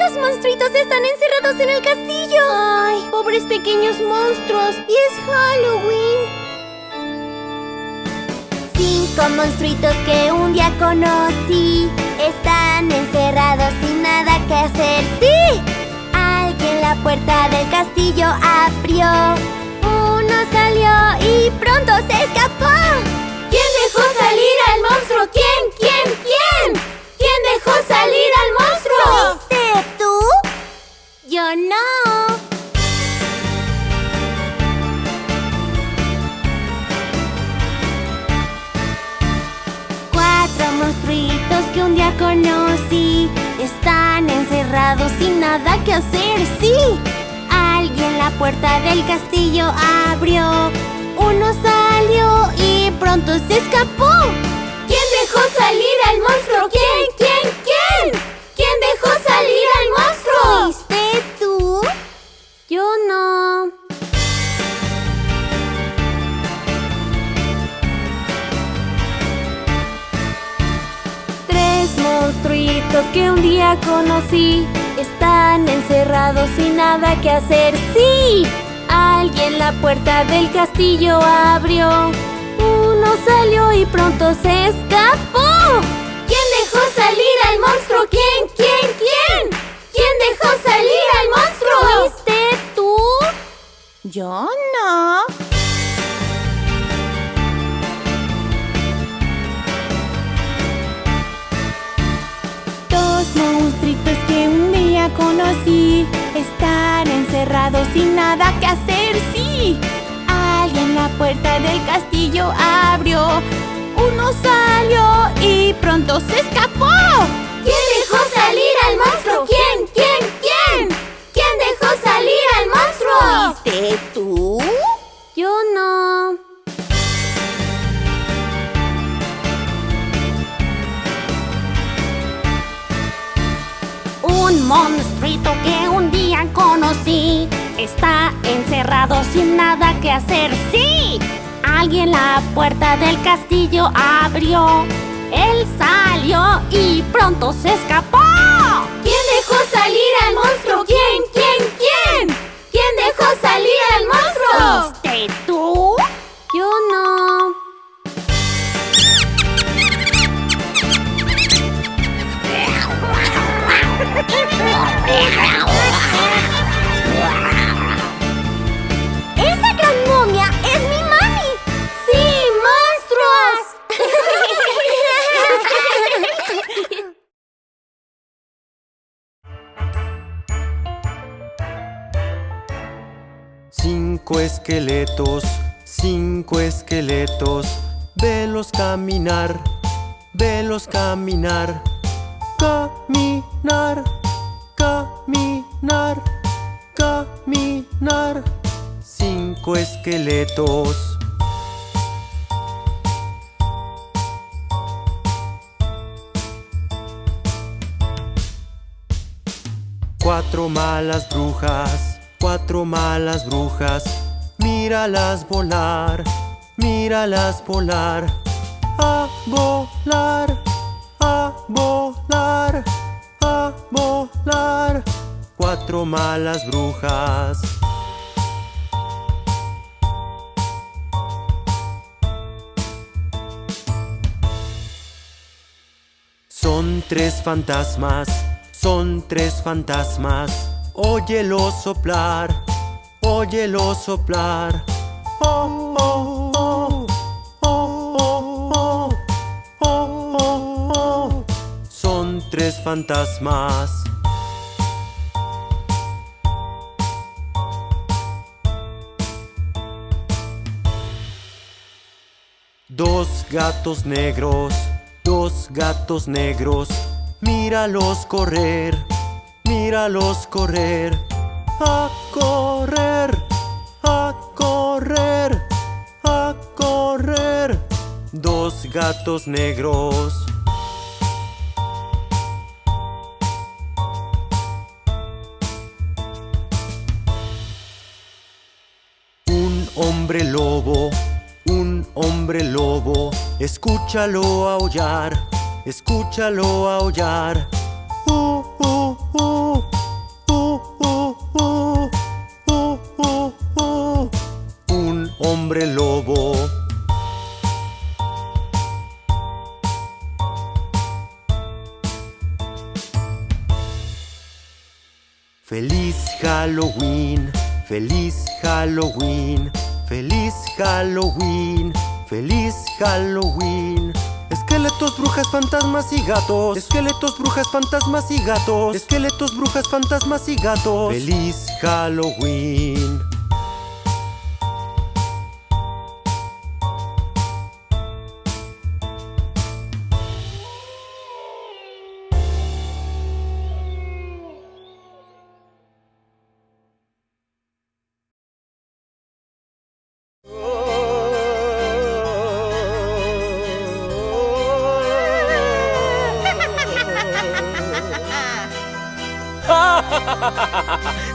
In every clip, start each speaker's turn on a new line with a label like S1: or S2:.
S1: Esos monstruitos están encerrados en el castillo.
S2: Ay, pobres pequeños monstruos. Y es Halloween.
S1: Cinco monstruitos que un día conocí Están encerrados sin nada que hacer ¡Sí! Alguien la puerta del castillo abrió Uno salió y pronto se escapó conocí Están encerrados sin nada que hacer, sí Alguien la puerta del castillo abrió Uno salió y pronto se escapó
S2: ¿Quién dejó salir al monstruo? ¿Quién? ¿Quién? ¿Quién? ¿Quién dejó salir al monstruo?
S1: Monstruitos que un día conocí Están encerrados sin nada que hacer ¡Sí! Alguien la puerta del castillo abrió Uno salió y pronto se escapó
S2: ¿Quién dejó salir al monstruo? ¿Quién? ¿Quién? ¿Quién? ¿Quién dejó salir al monstruo?
S1: ¿Fuiste tú?
S2: Yo no.
S1: Conocí Están encerrados sin nada que hacer, sí Alguien la puerta del castillo abrió Uno salió y pronto se escapó
S2: ¿Quién dejó salir al monstruo? ¿Quién? ¿Quién? ¿Quién? ¿Quién dejó salir al monstruo?
S1: ¿Fuiste tú? Conocí Está encerrado sin nada que hacer, ¡sí! Alguien la puerta del castillo abrió Él salió y pronto se escapó
S2: ¿Quién dejó salir al monstruo? ¿Quién? ¿Quién? ¿Quién? ¿Quién dejó salir al monstruo?
S1: ¿Fuiste tú? Yo no
S3: esqueletos, cinco esqueletos, velos caminar, velos caminar, caminar, caminar, caminar. Cinco esqueletos. Cuatro malas brujas, cuatro malas brujas, míralas volar, míralas volar, a volar, a volar, a volar. Cuatro malas brujas. Son tres fantasmas, son tres fantasmas. Óyelo soplar, óyelo soplar. Oh, oh, oh, oh, oh, oh, oh, Son tres fantasmas. Dos gatos negros, dos gatos negros, míralos correr, míralos correr, a correr. Gatos negros. Un hombre lobo, un hombre lobo, escúchalo aullar, escúchalo aullar. Feliz Halloween, feliz Halloween, feliz Halloween, feliz Halloween. Esqueletos, brujas, fantasmas y gatos. Esqueletos, brujas, fantasmas y gatos. Esqueletos, brujas, fantasmas y gatos. Feliz Halloween.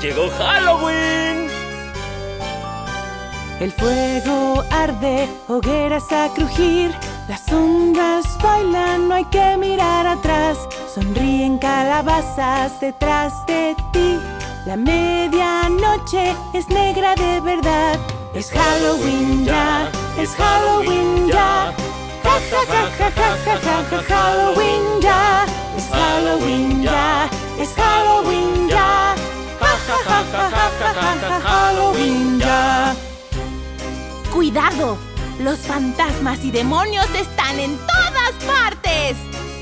S4: ¡Llegó Halloween!
S2: El fuego arde, hogueras a crujir, las sombras bailan, no hay que mirar atrás. Sonríen calabazas detrás de ti. La medianoche es negra de verdad. Es Halloween ya, es Halloween ya. Ja ja ja ja ja ja ja ja Halloween ya. Es Halloween ya, es Halloween ya. Ja ja ja Halloween ya.
S1: ¡Cuidado! Los fantasmas y demonios están en todas partes.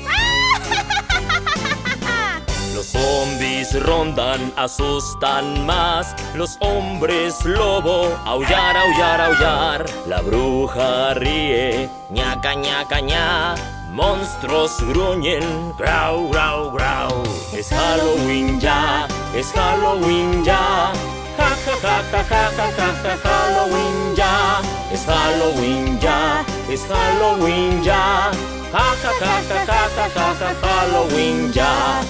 S4: Los zombies rondan, asustan más. Los hombres lobo, aullar, aullar, aullar. La bruja ríe, ñaca, ñaca, ña. Monstruos gruñen, grau, grau, grau. Es Halloween ya, es Halloween ya. Ja, ja, ja, ja, ja, ja, ja, Halloween ya. Es Halloween ya, es Halloween ya. Ja, ja, ja, ja, ja, ja, ja, ja, Halloween ya.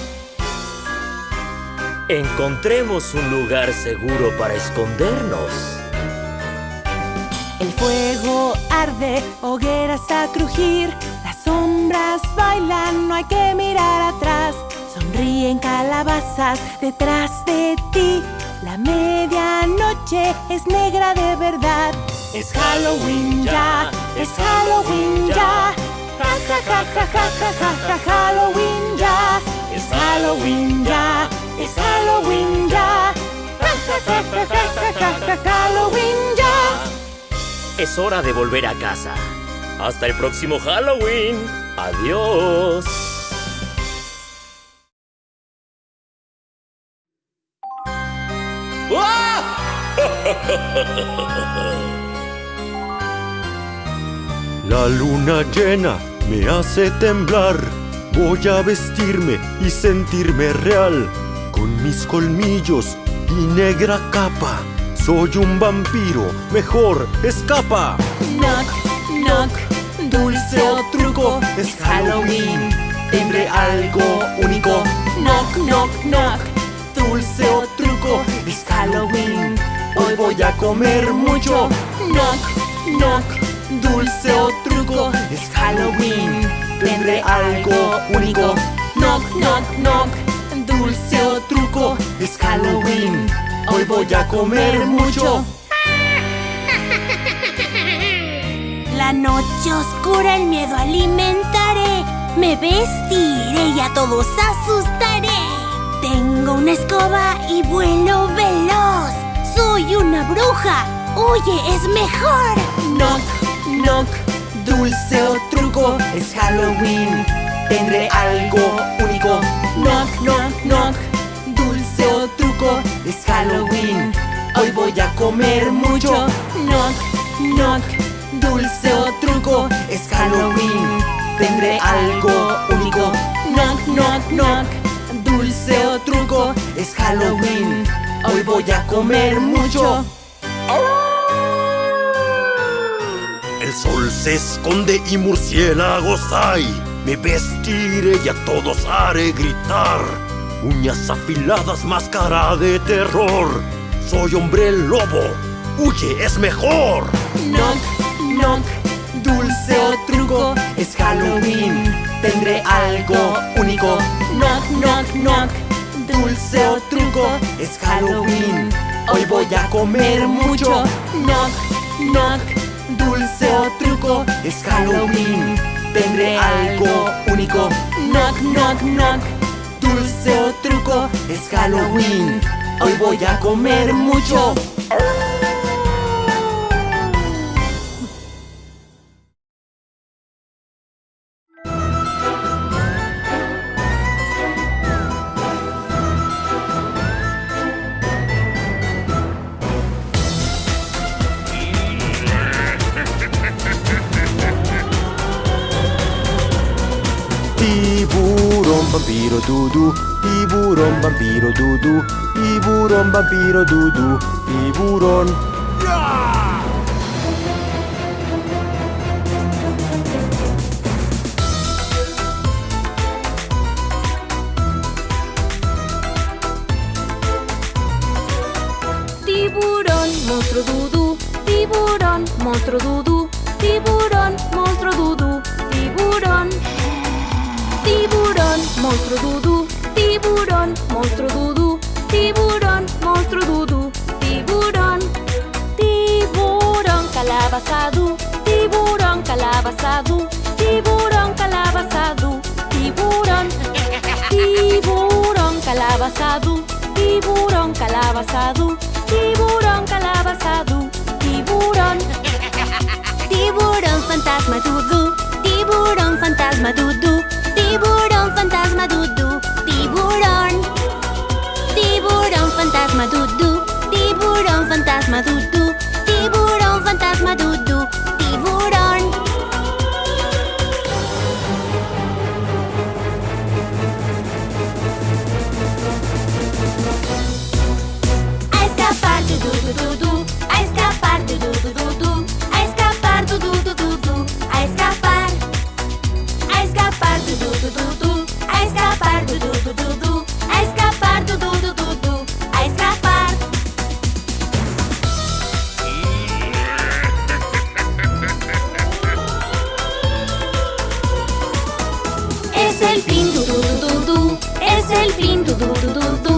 S4: Encontremos un lugar seguro para escondernos.
S2: El fuego arde, hogueras a crujir, sombras bailan, no hay que mirar atrás. Sonríen calabazas detrás de ti. La medianoche es negra de verdad. Es Halloween ya, es Halloween ya. Ja ja ja ja ja ja ja Halloween ya. Es Halloween ya, es Halloween ya. Ja ja ja ja ja ja ja Halloween ya.
S4: Es hora de volver a casa. Hasta el próximo Halloween. Adiós.
S3: La luna llena me hace temblar. Voy a vestirme y sentirme real. Con mis colmillos y negra capa. Soy un vampiro, mejor escapa.
S2: Knock, knock, dulce o truco, es Halloween. Tendré algo único. Knock, knock, knock, dulce o truco, es Halloween. Hoy voy a comer mucho. Knock, knock, dulce o truco, es Halloween. Tendré algo único. Knock, knock, knock, dulce o truco, es Halloween. Hoy voy a comer mucho.
S1: Noche oscura el miedo alimentaré. Me vestiré y a todos asustaré. Tengo una escoba y vuelo veloz. Soy una bruja. Oye, es mejor.
S2: Knock, knock, dulce o truco, es Halloween. Tendré algo único. Knock, knock, knock, dulce o truco, es Halloween. Hoy voy a comer mucho. Knock, knock, dulce o truco, es Halloween. Tendré algo único. Knock, knock, knock, dulce o truco, es Halloween. Hoy voy a comer mucho.
S3: El sol se esconde y murciélagos hay. Me vestiré y a todos haré gritar. Uñas afiladas, máscara de terror. Soy hombre lobo. Huye, es mejor.
S2: Knock, knock, dulce o truco, es Halloween. Tendré algo único. Knock, knock, knock,
S3: Dulce o truco, es Halloween. Hoy voy a comer mucho. Knock, knock. Dulce o truco, es Halloween. Tendré algo único. Knock, knock, knock. Dulce o truco, es Halloween. Hoy voy a comer mucho.
S5: Tiburón, vampiro, dudu. Tiburón. Tiburón,
S2: monstruo dudú, tiburón, monstruo dudú, tiburón, monstruo dudú, tiburón. Tiburón, monstruo dudú, tiburón, monstruo dudú, calabazadú, tiburón calabazadú, tiburón calabazadú, tiburón. Tiburón calabazadú, tiburón calabazadú, tiburón calabazadú, tiburón.
S1: Tiburón fantasma dudú, tiburón fantasma dudú, tiburón fantasma dudú, tiburón. Tiburón fantasma dudú, tiburón fantasma dudú, tiburón fantasma dudú, tiburón. Es el fin du